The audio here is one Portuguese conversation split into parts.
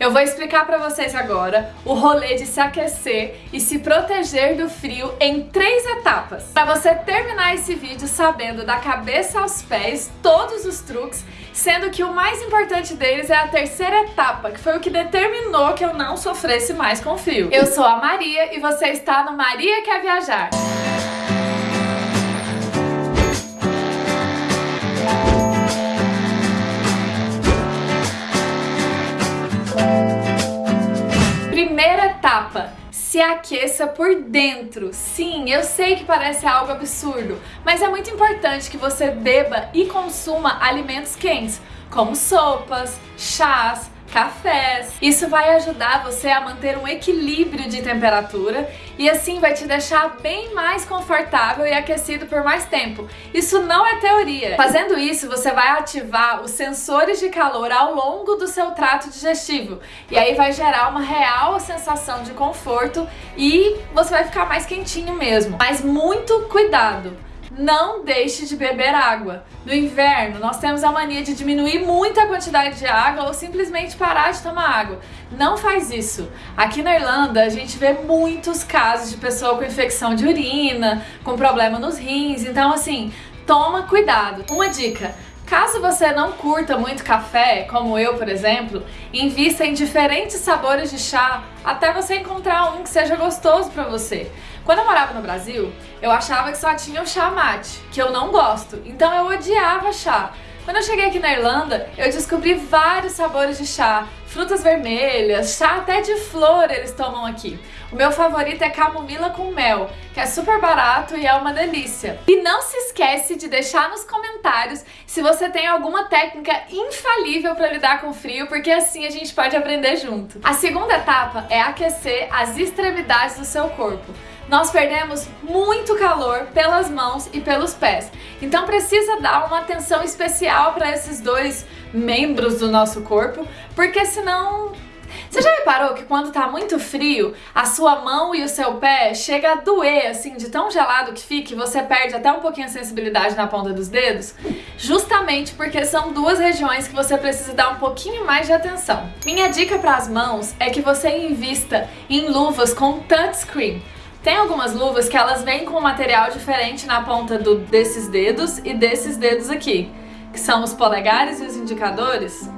Eu vou explicar para vocês agora o rolê de se aquecer e se proteger do frio em três etapas. Para você terminar esse vídeo sabendo da cabeça aos pés todos os truques, sendo que o mais importante deles é a terceira etapa, que foi o que determinou que eu não sofresse mais com frio. Eu sou a Maria e você está no Maria Quer Viajar. Primeira se aqueça por dentro. Sim, eu sei que parece algo absurdo, mas é muito importante que você beba e consuma alimentos quentes, como sopas, chás, cafés. Isso vai ajudar você a manter um equilíbrio de temperatura e assim vai te deixar bem mais confortável e aquecido por mais tempo. Isso não é teoria. Fazendo isso, você vai ativar os sensores de calor ao longo do seu trato digestivo e aí vai gerar uma real sensação de conforto e você vai ficar mais quentinho mesmo. Mas muito cuidado! Não deixe de beber água. No inverno, nós temos a mania de diminuir muito a quantidade de água ou simplesmente parar de tomar água. Não faz isso. Aqui na Irlanda, a gente vê muitos casos de pessoa com infecção de urina, com problema nos rins, então assim, toma cuidado. Uma dica, Caso você não curta muito café, como eu, por exemplo, invista em diferentes sabores de chá até você encontrar um que seja gostoso para você. Quando eu morava no Brasil, eu achava que só tinha o chá mate, que eu não gosto, então eu odiava chá. Quando eu cheguei aqui na Irlanda, eu descobri vários sabores de chá, frutas vermelhas, chá até de flor eles tomam aqui. O meu favorito é camomila com mel, que é super barato e é uma delícia. E não se esquece de deixar nos comentários se você tem alguma técnica infalível para lidar com frio, porque assim a gente pode aprender junto. A segunda etapa é aquecer as extremidades do seu corpo nós perdemos muito calor pelas mãos e pelos pés. Então precisa dar uma atenção especial para esses dois membros do nosso corpo, porque senão você já reparou que quando tá muito frio, a sua mão e o seu pé chega a doer, assim, de tão gelado que fica e você perde até um pouquinho a sensibilidade na ponta dos dedos? Justamente porque são duas regiões que você precisa dar um pouquinho mais de atenção. Minha dica para as mãos é que você invista em luvas com touchscreen. Tem algumas luvas que elas vêm com um material diferente na ponta do, desses dedos e desses dedos aqui, que são os polegares e os indicadores.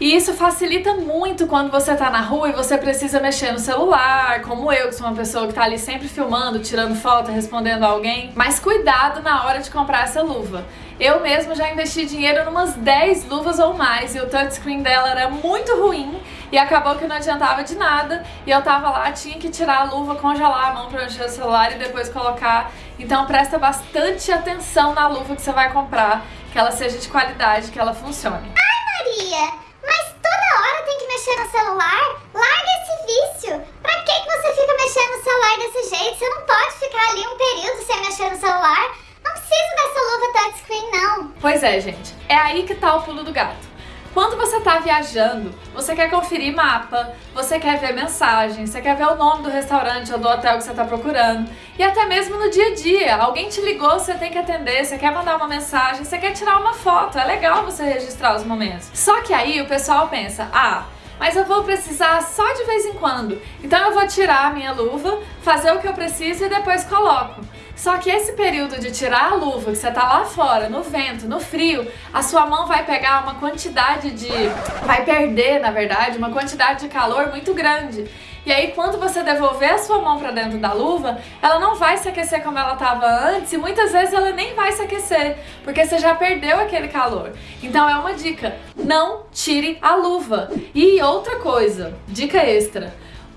E isso facilita muito quando você tá na rua e você precisa mexer no celular, como eu, que sou uma pessoa que tá ali sempre filmando, tirando foto, respondendo alguém. Mas cuidado na hora de comprar essa luva. Eu mesmo já investi dinheiro em umas 10 luvas ou mais e o touchscreen dela era muito ruim e acabou que não adiantava de nada e eu tava lá, tinha que tirar a luva, congelar a mão pra mexer no celular e depois colocar. Então presta bastante atenção na luva que você vai comprar, que ela seja de qualidade, que ela funcione. Ai Maria, hora tem que mexer no celular? Larga esse vício! Pra que, que você fica mexendo no celular desse jeito? Você não pode ficar ali um período sem mexer no celular. Não precisa dessa luva touchscreen, não. Pois é, gente. É aí que tá o pulo do gato. Quando você está viajando, você quer conferir mapa, você quer ver mensagem, você quer ver o nome do restaurante ou do hotel que você está procurando. E até mesmo no dia a dia, alguém te ligou, você tem que atender, você quer mandar uma mensagem, você quer tirar uma foto, é legal você registrar os momentos. Só que aí o pessoal pensa, ah, mas eu vou precisar só de vez em quando. Então eu vou tirar a minha luva, fazer o que eu preciso e depois coloco. Só que esse período de tirar a luva, que você tá lá fora, no vento, no frio, a sua mão vai pegar uma quantidade de... vai perder, na verdade, uma quantidade de calor muito grande. E aí quando você devolver a sua mão para dentro da luva, ela não vai se aquecer como ela estava antes e muitas vezes ela nem vai se aquecer, porque você já perdeu aquele calor. Então é uma dica, não tire a luva. E outra coisa, dica extra,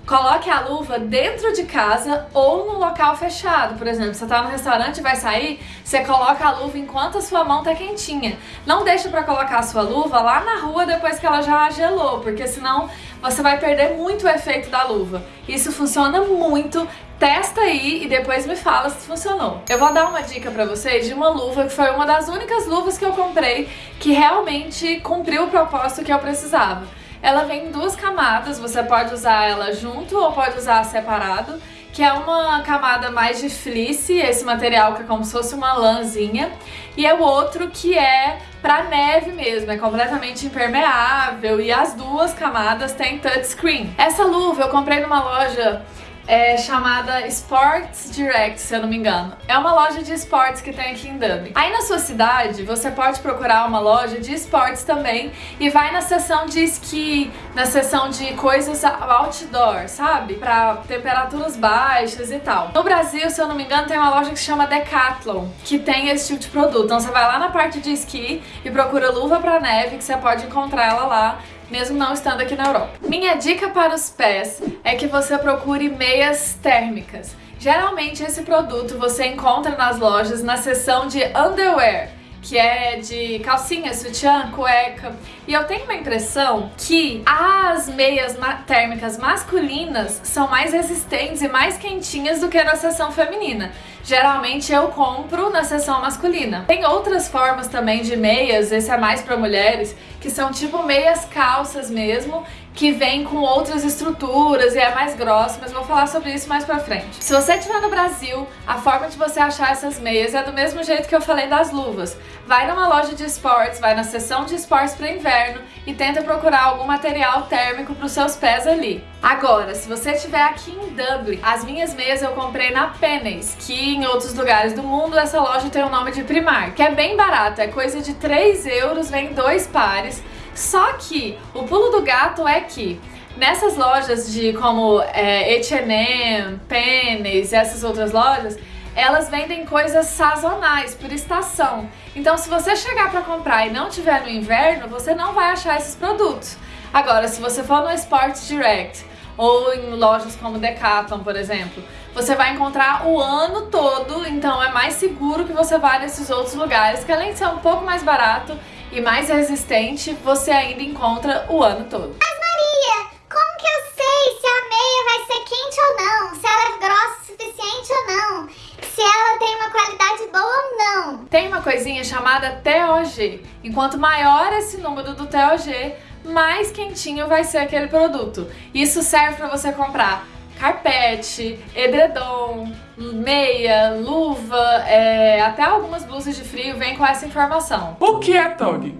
Coloque a luva dentro de casa ou no local fechado. Por exemplo, você está no restaurante e vai sair, você coloca a luva enquanto a sua mão está quentinha. Não deixe para colocar a sua luva lá na rua depois que ela já gelou, porque senão você vai perder muito o efeito da luva. Isso funciona muito, testa aí e depois me fala se funcionou. Eu vou dar uma dica pra vocês de uma luva que foi uma das únicas luvas que eu comprei que realmente cumpriu o propósito que eu precisava. Ela vem em duas camadas, você pode usar ela junto ou pode usar separado. que é uma camada mais de fleece, esse material que é como se fosse uma lãzinha, e é o outro que é pra neve mesmo, é completamente impermeável e as duas camadas têm touchscreen. Essa luva eu comprei numa loja é chamada Sports Direct, se eu não me engano. É uma loja de esportes que tem aqui em Dublin. Aí na sua cidade, você pode procurar uma loja de esportes também e vai na seção de esqui, na seção de coisas outdoor, sabe? Pra temperaturas baixas e tal. No Brasil, se eu não me engano, tem uma loja que se chama Decathlon, que tem esse tipo de produto. Então você vai lá na parte de esqui e procura luva pra neve, que você pode encontrar ela lá mesmo não estando aqui na Europa. Minha dica para os pés é que você procure meias térmicas. Geralmente esse produto você encontra nas lojas na seção de underwear que é de calcinha, sutiã, cueca. E eu tenho uma impressão que as meias térmicas masculinas são mais resistentes e mais quentinhas do que na seção feminina. Geralmente eu compro na seção masculina. Tem outras formas também de meias, esse é mais para mulheres, que são tipo meias calças mesmo, que vem com outras estruturas e é mais grosso, mas vou falar sobre isso mais pra frente. Se você estiver no Brasil, a forma de você achar essas meias é do mesmo jeito que eu falei das luvas. Vai numa loja de esportes, vai na seção de esportes para inverno e tenta procurar algum material térmico para os seus pés ali. Agora, se você estiver aqui em Dublin, as minhas meias eu comprei na Pennies, que em outros lugares do mundo essa loja tem o nome de Primark, que é bem barato, é coisa de 3 euros, vem dois pares, só que o pulo do gato é que nessas lojas de como é, H&M, Pennies e essas outras lojas, elas vendem coisas sazonais, por estação. Então se você chegar para comprar e não tiver no inverno, você não vai achar esses produtos. Agora, se você for no Sports Direct ou em lojas como Decathlon, por exemplo, você vai encontrar o ano todo, então é mais seguro que você vá nesses outros lugares, que além de ser um pouco mais barato, e mais resistente, você ainda encontra o ano todo. Mas Maria, como que eu sei se a meia vai ser quente ou não? Se ela é grossa o suficiente ou não? Se ela tem uma qualidade boa ou não? Tem uma coisinha chamada TOG. Enquanto maior esse número do TOG, mais quentinho vai ser aquele produto. Isso serve para você comprar carpete, edredom, meia, luva, é, até algumas blusas de frio vem com essa informação. O que é TOG?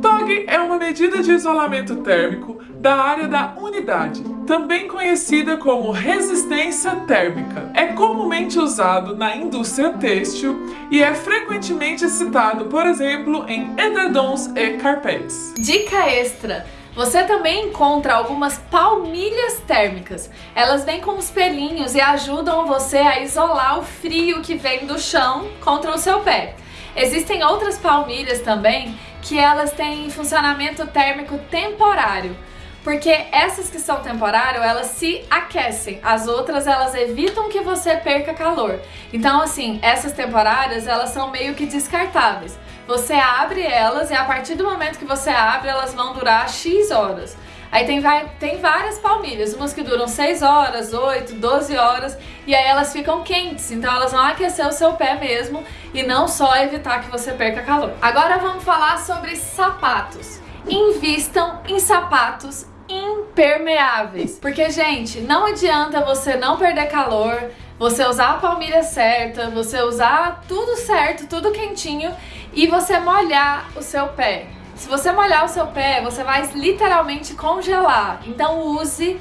TOG é uma medida de isolamento térmico da área da unidade, também conhecida como resistência térmica. É comumente usado na indústria têxtil e é frequentemente citado, por exemplo, em edredons e carpetes. Dica extra! Você também encontra algumas palmilhas térmicas. Elas vêm com os pelinhos e ajudam você a isolar o frio que vem do chão contra o seu pé. Existem outras palmilhas também que elas têm funcionamento térmico temporário. Porque essas que são temporárias, elas se aquecem. As outras, elas evitam que você perca calor. Então, assim, essas temporárias, elas são meio que descartáveis. Você abre elas e a partir do momento que você abre, elas vão durar X horas. Aí tem, vai, tem várias palmilhas, umas que duram 6 horas, 8, 12 horas, e aí elas ficam quentes, então elas vão aquecer o seu pé mesmo e não só evitar que você perca calor. Agora vamos falar sobre sapatos. Invistam em sapatos impermeáveis. Porque, gente, não adianta você não perder calor, você usar a palmilha certa, você usar tudo certo, tudo quentinho e você molhar o seu pé. Se você molhar o seu pé, você vai literalmente congelar. Então use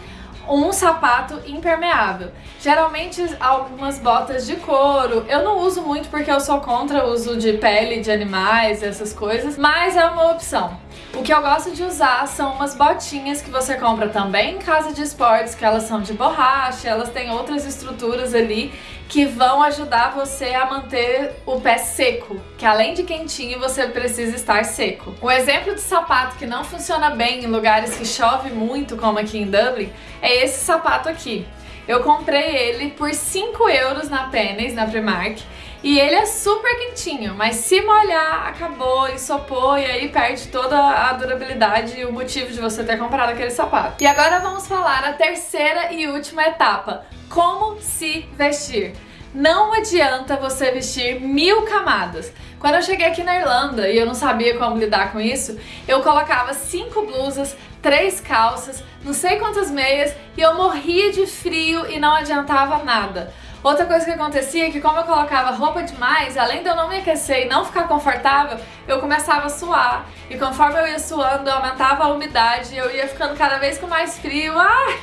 um sapato impermeável. Geralmente algumas botas de couro, eu não uso muito porque eu sou contra o uso de pele de animais, essas coisas, mas é uma opção. O que eu gosto de usar são umas botinhas que você compra também em casa de esportes, que elas são de borracha, elas têm outras estruturas ali que vão ajudar você a manter o pé seco, que além de quentinho você precisa estar seco. Um exemplo de sapato que não funciona bem em lugares que chove muito, como aqui em Dublin, é esse sapato aqui. Eu comprei ele por 5 euros na Pennies, na Primark, e ele é super quentinho, mas se molhar, acabou, ensopou e aí perde toda a durabilidade e o motivo de você ter comprado aquele sapato. E agora vamos falar a terceira e última etapa, como se vestir. Não adianta você vestir mil camadas. Quando eu cheguei aqui na Irlanda e eu não sabia como lidar com isso, eu colocava cinco blusas, três calças, não sei quantas meias e eu morria de frio e não adiantava nada. Outra coisa que acontecia é que como eu colocava roupa demais, além de eu não me aquecer e não ficar confortável, eu começava a suar. E conforme eu ia suando, aumentava a umidade, eu ia ficando cada vez com mais frio. Ah,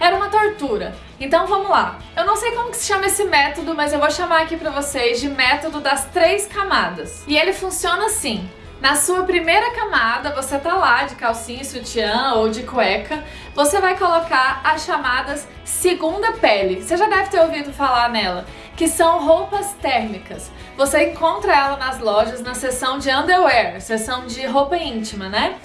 era uma tortura. Então vamos lá. Eu não sei como que se chama esse método, mas eu vou chamar aqui pra vocês de método das três camadas. E ele funciona assim. Na sua primeira camada, você tá lá de calcinha, sutiã ou de cueca, você vai colocar as chamadas segunda pele. Você já deve ter ouvido falar nela, que são roupas térmicas. Você encontra ela nas lojas na seção de underwear, seção de roupa íntima, né?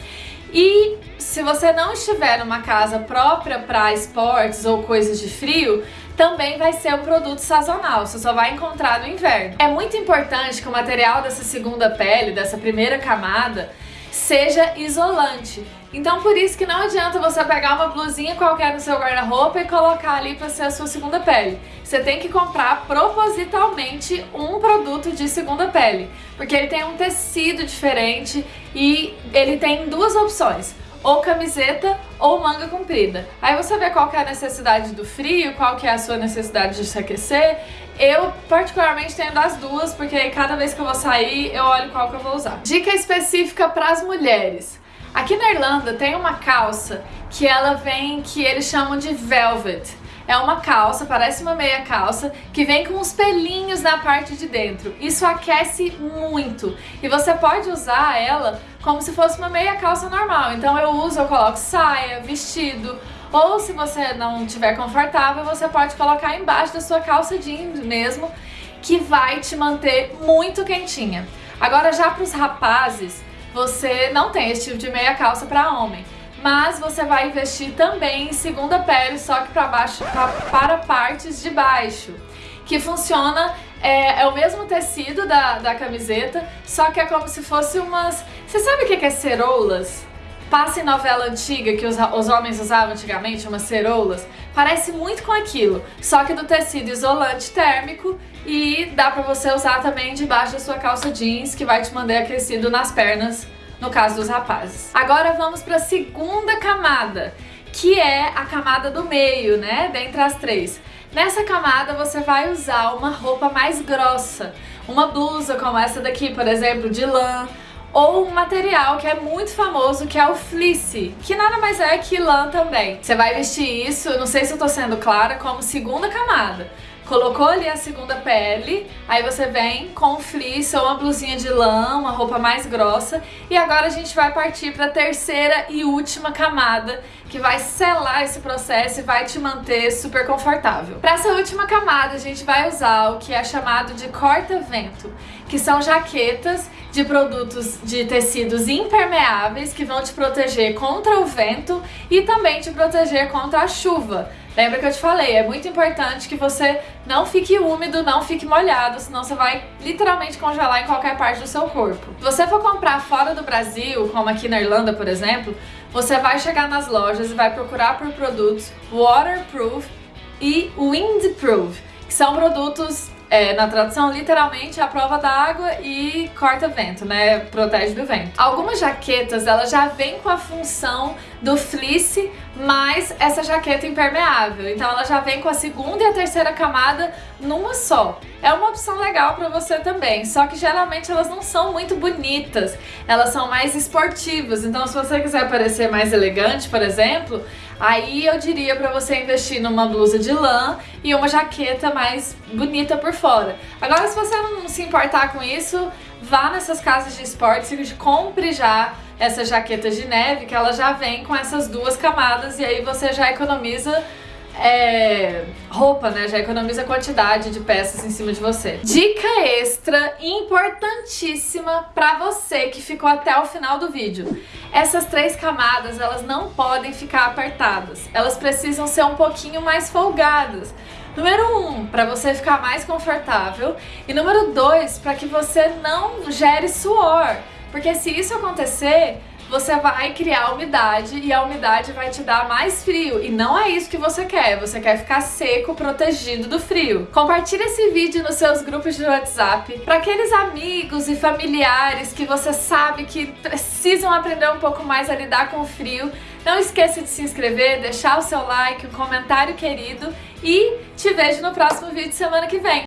E se você não estiver numa casa própria para esportes ou coisas de frio, também vai ser um produto sazonal, você só vai encontrar no inverno. É muito importante que o material dessa segunda pele, dessa primeira camada, seja isolante. Então por isso que não adianta você pegar uma blusinha qualquer no seu guarda-roupa e colocar ali para ser a sua segunda pele. Você tem que comprar propositalmente um produto de segunda pele, porque ele tem um tecido diferente e ele tem duas opções ou camiseta ou manga comprida. Aí você vê qual que é a necessidade do frio, qual que é a sua necessidade de se aquecer. Eu particularmente tenho das duas, porque cada vez que eu vou sair eu olho qual que eu vou usar. Dica específica para as mulheres. Aqui na Irlanda tem uma calça que ela vem, que eles chamam de velvet. É uma calça, parece uma meia calça, que vem com uns pelinhos na parte de dentro. Isso aquece muito. E você pode usar ela como se fosse uma meia calça normal. Então eu uso, eu coloco saia, vestido, ou se você não estiver confortável, você pode colocar embaixo da sua calça jeans mesmo, que vai te manter muito quentinha. Agora já para os rapazes, você não tem esse tipo de meia calça para homem mas você vai investir também em segunda pele, só que para baixo, pra, para partes de baixo, que funciona, é, é, o mesmo tecido da, da camiseta, só que é como se fosse umas... Você sabe o que é ceroulas? Passa em novela antiga que os, os homens usavam antigamente, umas ceroulas, parece muito com aquilo, só que do tecido isolante térmico e dá pra você usar também debaixo da sua calça jeans, que vai te manter aquecido nas pernas no caso dos rapazes. Agora vamos para a segunda camada, que é a camada do meio, né, dentre as três. Nessa camada você vai usar uma roupa mais grossa, uma blusa como essa daqui, por exemplo, de lã, ou um material que é muito famoso, que é o fleece, que nada mais é que lã também. Você vai vestir isso, não sei se eu tô sendo clara, como segunda camada. Colocou ali a segunda pele, aí você vem com fleece ou uma blusinha de lã, uma roupa mais grossa. E agora a gente vai partir para a terceira e última camada, que vai selar esse processo e vai te manter super confortável. Para essa última camada, a gente vai usar o que é chamado de corta-vento, que são jaquetas de produtos de tecidos impermeáveis que vão te proteger contra o vento e também te proteger contra a chuva. Lembra que eu te falei, é muito importante que você não fique úmido, não fique molhado, senão você vai literalmente congelar em qualquer parte do seu corpo. Se você for comprar fora do Brasil, como aqui na Irlanda, por exemplo, você vai chegar nas lojas e vai procurar por produtos waterproof e windproof, que são produtos é, na tradução, literalmente, a prova da água e corta vento, né? Protege do vento. Algumas jaquetas, elas já vêm com a função do fleece mais essa jaqueta impermeável. Então ela já vem com a segunda e a terceira camada numa só. É uma opção legal para você também, só que geralmente elas não são muito bonitas, elas são mais esportivas. Então se você quiser parecer mais elegante, por exemplo, Aí eu diria para você investir numa blusa de lã e uma jaqueta mais bonita por fora. Agora, se você não se importar com isso, vá nessas casas de esportes e compre já essa jaqueta de neve, que ela já vem com essas duas camadas e aí você já economiza é, roupa, né? Já economiza quantidade de peças em cima de você. Dica extra importantíssima para você que ficou até o final do vídeo. Essas três camadas, elas não podem ficar apertadas. Elas precisam ser um pouquinho mais folgadas. Número um, para você ficar mais confortável. E número dois, para que você não gere suor. Porque se isso acontecer, você vai criar umidade e a umidade vai te dar mais frio. E não é isso que você quer, você quer ficar seco, protegido do frio. Compartilhe esse vídeo nos seus grupos de WhatsApp para aqueles amigos e familiares que você sabe que precisam aprender um pouco mais a lidar com o frio. Não esqueça de se inscrever, deixar o seu like, um comentário querido e te vejo no próximo vídeo semana que vem.